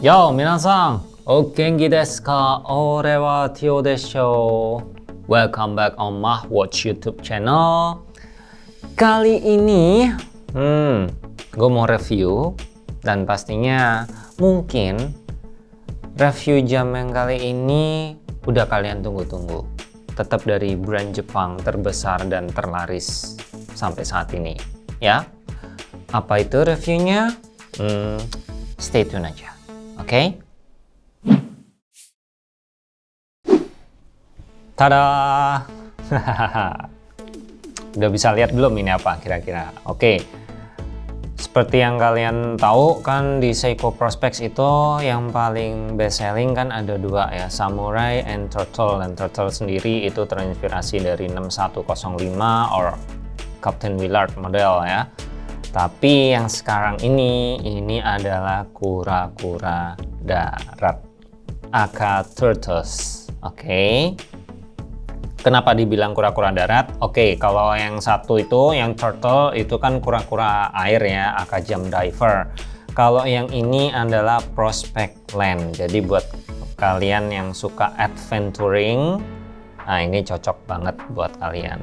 Yo, minasan, o genki desu ka? Ore wa Tio desho. Welcome back on my Watch YouTube channel. Kali ini, hmm, gue mau review dan pastinya mungkin review jam yang kali ini udah kalian tunggu-tunggu. Tetap dari brand Jepang terbesar dan terlaris sampai saat ini, ya. Apa itu reviewnya? Hmm, stay tune aja? Okay? Tada! Udah bisa lihat belum ini apa kira-kira? Oke, okay. seperti yang kalian tahu kan di Seiko Prospex itu yang paling best selling kan ada dua ya, Samurai and Turtle. Dan Turtle sendiri itu terinspirasi dari 6105 or Captain Willard model ya tapi yang sekarang ini, ini adalah kura-kura darat. Aka turtles. Oke. Okay. Kenapa dibilang kura-kura darat? Oke, okay, kalau yang satu itu, yang turtle, itu kan kura-kura air ya, aka jam diver. Kalau yang ini adalah prospect land. Jadi buat kalian yang suka adventuring, nah ini cocok banget buat kalian.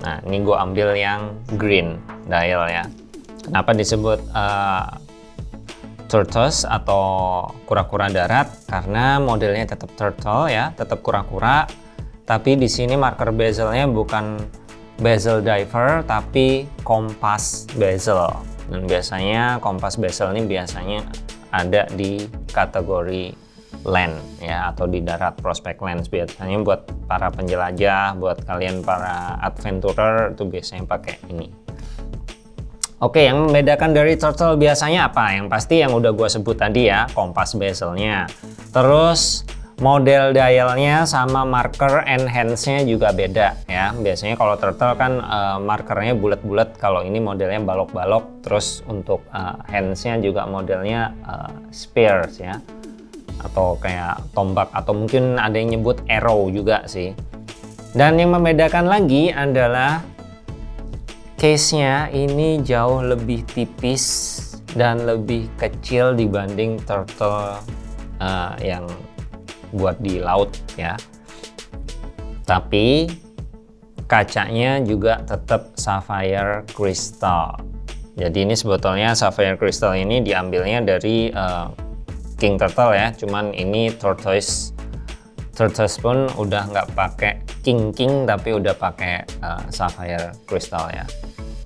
Nah, ini gue ambil yang green dial ya. Kenapa disebut uh, tortoise atau kura-kura darat? Karena modelnya tetap turtle ya, tetap kura-kura. Tapi di sini marker bezelnya bukan bezel diver, tapi kompas bezel. Dan biasanya kompas bezel ini biasanya ada di kategori land ya atau di darat prospect lens biasanya buat para penjelajah buat kalian para adventurer itu biasanya pakai ini Oke, yang membedakan dari turtle biasanya apa? Yang pasti yang udah gue sebut tadi ya, kompas bezelnya. Terus model dialnya sama marker enhance-nya juga beda ya. Biasanya kalau turtle kan uh, markernya bulat-bulat, kalau ini modelnya balok-balok. Terus untuk uh, hands-nya juga modelnya uh, spears ya. Atau kayak tombak atau mungkin ada yang nyebut arrow juga sih. Dan yang membedakan lagi adalah case-nya ini jauh lebih tipis dan lebih kecil dibanding turtle uh, yang buat di laut ya. Tapi kacanya juga tetap sapphire crystal. Jadi ini sebetulnya sapphire crystal ini diambilnya dari uh, king turtle ya. Cuman ini tortoise tortoise pun udah nggak pakai king king tapi udah pakai uh, sapphire crystal ya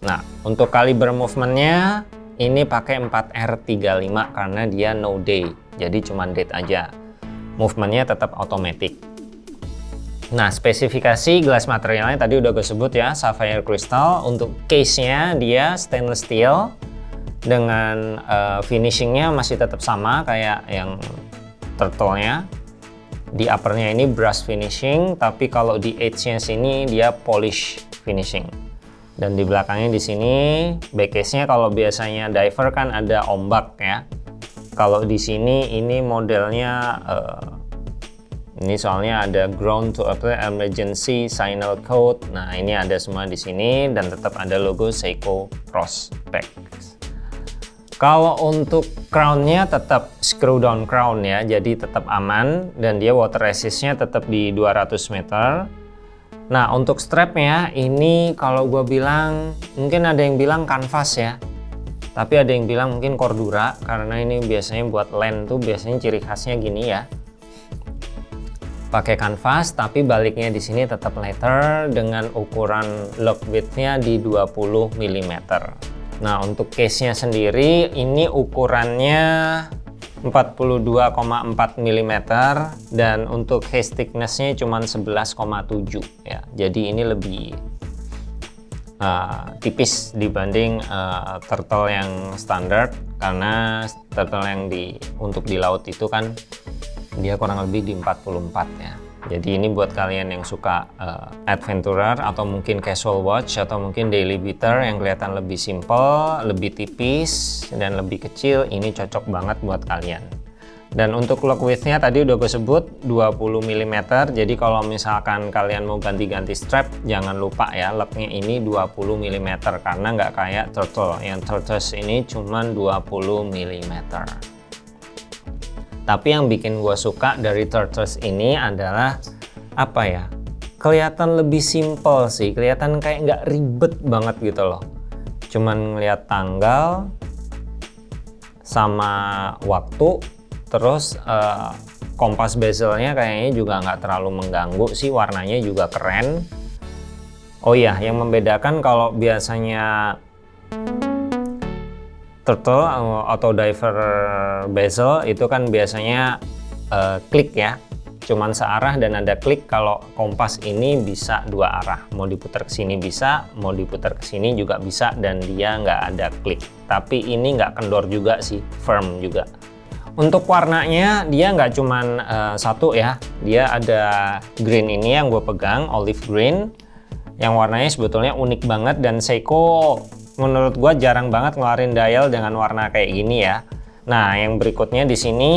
Nah, untuk kaliber movementnya ini pakai 4R35 karena dia no day, jadi cuma date aja. Movementnya tetap automatic. Nah, spesifikasi gelas materialnya tadi udah gue sebut ya, sapphire crystal. Untuk case-nya dia stainless steel dengan uh, finishingnya masih tetap sama kayak yang turtle-nya. Di uppernya ini brush finishing, tapi kalau di edge-nya sini dia polish finishing. Dan di belakangnya di sini backcase-nya kalau biasanya diver kan ada ombak ya. Kalau di sini ini modelnya uh, ini soalnya ada ground to apply emergency signal code. Nah ini ada semua di sini dan tetap ada logo Seiko Prospect kalau untuk crownnya tetap screw down crown ya jadi tetap aman dan dia water resistnya tetap di 200 meter. Nah untuk strapnya ini kalau gue bilang mungkin ada yang bilang kanvas ya tapi ada yang bilang mungkin cordura karena ini biasanya buat land tuh biasanya ciri khasnya gini ya. Pakai kanvas tapi baliknya di sini tetap letter dengan ukuran lock widthnya di 20 mm nah untuk case nya sendiri ini ukurannya 42,4 mm dan untuk haze thicknessnya cuma 11,7 ya. Jadi ini lebih uh, tipis dibanding uh, turtle yang standar karena turtle yang di untuk di laut itu kan dia kurang lebih di 44 ya jadi ini buat kalian yang suka uh, adventurer atau mungkin casual watch atau mungkin daily beater yang kelihatan lebih simple, lebih tipis dan lebih kecil, ini cocok banget buat kalian. Dan untuk lock widthnya tadi udah gue sebut 20 mm, jadi kalau misalkan kalian mau ganti-ganti strap, jangan lupa ya locknya ini 20 mm karena nggak kayak turtle, yang turtles ini cuma 20 mm. Tapi yang bikin gue suka dari Turtles ini adalah apa ya? Kelihatan lebih simple sih, kelihatan kayak nggak ribet banget gitu loh. Cuman ngeliat tanggal sama waktu, terus uh, kompas bezelnya kayaknya juga nggak terlalu mengganggu sih, warnanya juga keren. Oh iya, yang membedakan kalau biasanya turtle atau diver bezel itu kan biasanya uh, klik ya. Cuman searah dan ada klik kalau kompas ini bisa dua arah. Mau diputar ke sini bisa mau diputar ke sini juga bisa dan dia nggak ada klik. Tapi ini nggak kendor juga sih firm juga. Untuk warnanya dia nggak cuman uh, satu ya. Dia ada green ini yang gue pegang olive green. Yang warnanya sebetulnya unik banget dan Seiko menurut gua jarang banget ngeluarin dial dengan warna kayak gini ya. Nah, yang berikutnya di sini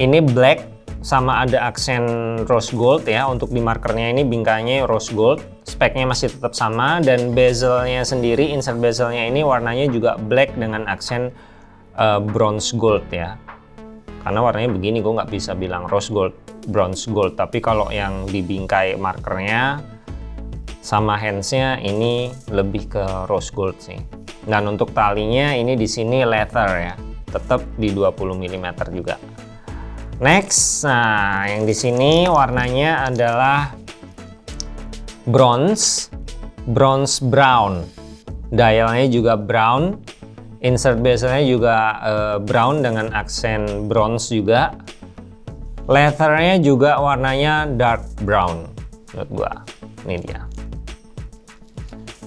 ini black sama ada aksen rose gold ya. Untuk di markernya ini bingkainya rose gold. Speknya masih tetap sama dan bezelnya sendiri, insert bezelnya ini warnanya juga black dengan aksen uh, bronze gold ya. Karena warnanya begini, gue nggak bisa bilang rose gold, bronze gold. Tapi kalau yang di bingkai markernya sama handsnya ini lebih ke rose gold sih. Dan untuk talinya ini di sini leather ya. Tetap di 20 mm juga. Next nah yang di sini warnanya adalah bronze bronze brown. Dialnya juga brown insert bezelnya juga uh, brown dengan aksen bronze juga. Leathernya juga warnanya dark brown menurut gua. Ini dia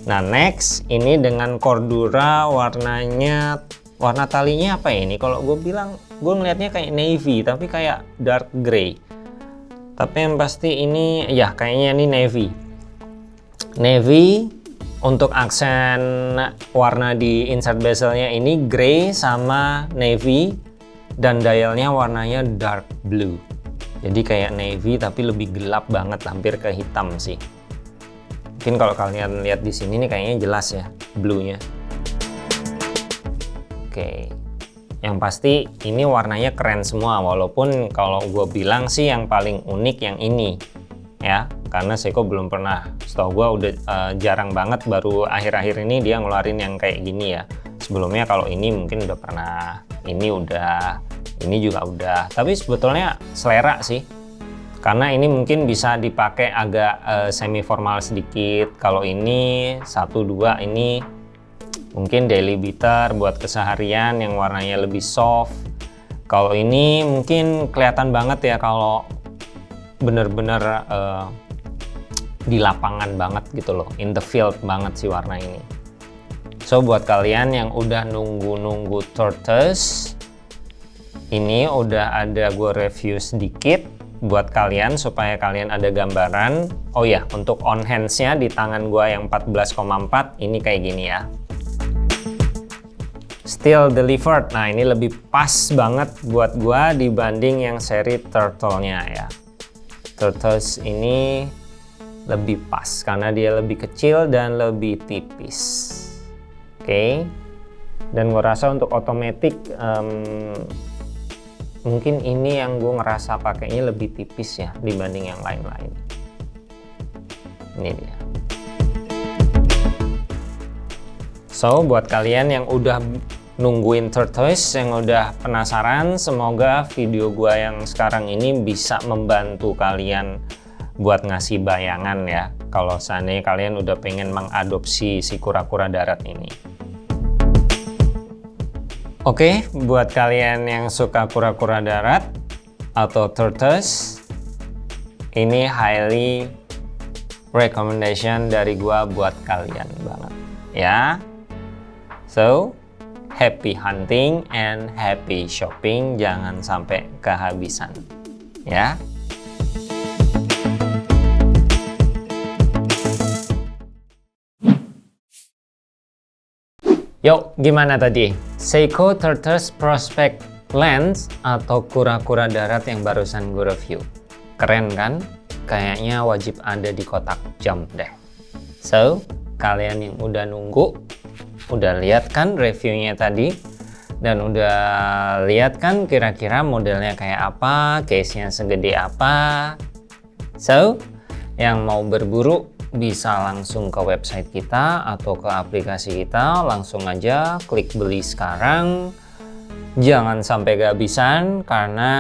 Nah next ini dengan Cordura warnanya warna talinya apa ya ini? Kalau gue bilang gue ngelihatnya kayak navy tapi kayak dark gray. Tapi yang pasti ini ya kayaknya ini navy. Navy untuk aksen warna di insert bezelnya ini gray sama navy dan dialnya warnanya dark blue. Jadi kayak navy tapi lebih gelap banget hampir ke hitam sih. Mungkin kalau kalian lihat di sini nih kayaknya jelas ya blue-nya. Oke. Yang pasti ini warnanya keren semua walaupun kalau gue bilang sih yang paling unik yang ini ya karena Seiko belum pernah setahu gue udah uh, jarang banget baru akhir-akhir ini dia ngeluarin yang kayak gini ya sebelumnya kalau ini mungkin udah pernah ini udah ini juga udah tapi sebetulnya selera sih karena ini mungkin bisa dipakai agak uh, semi formal sedikit. Kalau ini satu dua ini mungkin daily beater buat keseharian yang warnanya lebih soft. Kalau ini mungkin kelihatan banget ya kalau bener-bener uh, di lapangan banget gitu loh. In the field banget sih warna ini. So buat kalian yang udah nunggu-nunggu tortoise ini udah ada gue review sedikit buat kalian supaya kalian ada gambaran. Oh ya, untuk on hands-nya di tangan gua yang 14,4 ini kayak gini ya. Still delivered. Nah, ini lebih pas banget buat gua dibanding yang seri turtle-nya ya. Turtles ini lebih pas karena dia lebih kecil dan lebih tipis. Oke. Okay. Dan gua rasa untuk otomatis um, mungkin ini yang gue ngerasa pakainya lebih tipis ya dibanding yang lain-lain. Ini dia. So buat kalian yang udah nungguin tortoise yang udah penasaran semoga video gue yang sekarang ini bisa membantu kalian buat ngasih bayangan ya kalau seandainya kalian udah pengen mengadopsi si kura-kura darat ini Oke, buat kalian yang suka kura-kura darat atau tortoise, ini highly recommendation dari gua buat kalian banget, ya. So, happy hunting and happy shopping, jangan sampai kehabisan, ya. Yuk, gimana tadi? Seiko Turtles Prospect Lens atau kura-kura darat yang barusan gue review. Keren kan? Kayaknya wajib ada di kotak jump deh. So, kalian yang udah nunggu, udah lihat kan reviewnya tadi? dan udah lihat kan kira-kira modelnya kayak apa, case-nya segede apa. So, yang mau berburu bisa langsung ke website kita atau ke aplikasi kita langsung aja klik beli sekarang. Jangan sampai kehabisan karena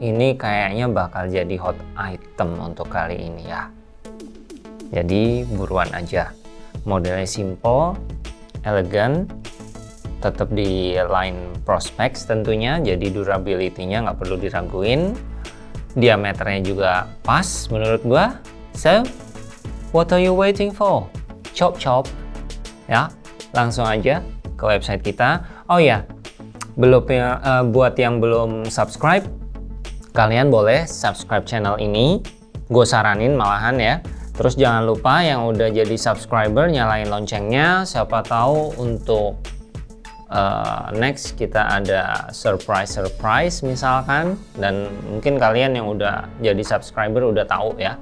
ini kayaknya bakal jadi hot item untuk kali ini ya. Jadi buruan aja. Modelnya simple elegan tetap di line prospects tentunya jadi durability-nya nggak perlu diraguin. Diameternya juga pas menurut gua. So What are you waiting for? Chop chop. Ya, langsung aja ke website kita. Oh ya, belum uh, buat yang belum subscribe, kalian boleh subscribe channel ini. Gue saranin malahan ya. Terus jangan lupa yang udah jadi subscriber nyalain loncengnya. Siapa tahu untuk uh, next kita ada surprise surprise misalkan. Dan mungkin kalian yang udah jadi subscriber udah tahu ya.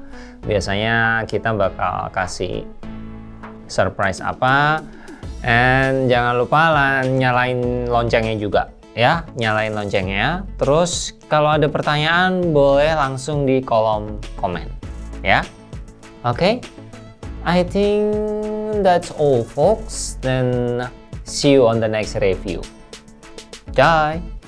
Biasanya kita bakal kasih surprise apa. And jangan lupa nyalain loncengnya juga ya. Nyalain loncengnya. Terus kalau ada pertanyaan boleh langsung di kolom komen ya. Oke? Okay? I think that's all folks. Then See you on the next review. Bye!